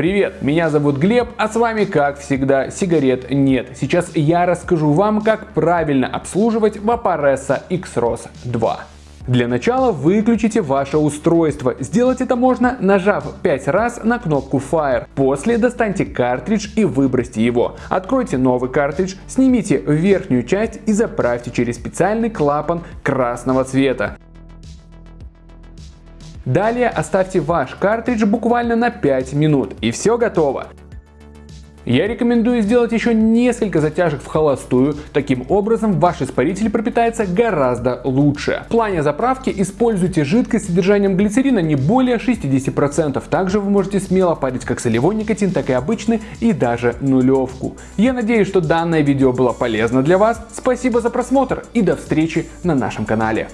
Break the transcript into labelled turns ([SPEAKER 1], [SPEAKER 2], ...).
[SPEAKER 1] Привет, меня зовут Глеб, а с вами как всегда сигарет нет. Сейчас я расскажу вам, как правильно обслуживать Vaporesa X-ROS 2. Для начала выключите ваше устройство. Сделать это можно, нажав 5 раз на кнопку Fire. После достаньте картридж и выбросьте его. Откройте новый картридж, снимите верхнюю часть и заправьте через специальный клапан красного цвета. Далее оставьте ваш картридж буквально на 5 минут и все готово. Я рекомендую сделать еще несколько затяжек в холостую, таким образом ваш испаритель пропитается гораздо лучше. В плане заправки используйте жидкость с содержанием глицерина не более 60%, также вы можете смело парить как солевой никотин, так и обычный и даже нулевку. Я надеюсь, что данное видео было полезно для вас, спасибо за просмотр и до встречи на нашем канале.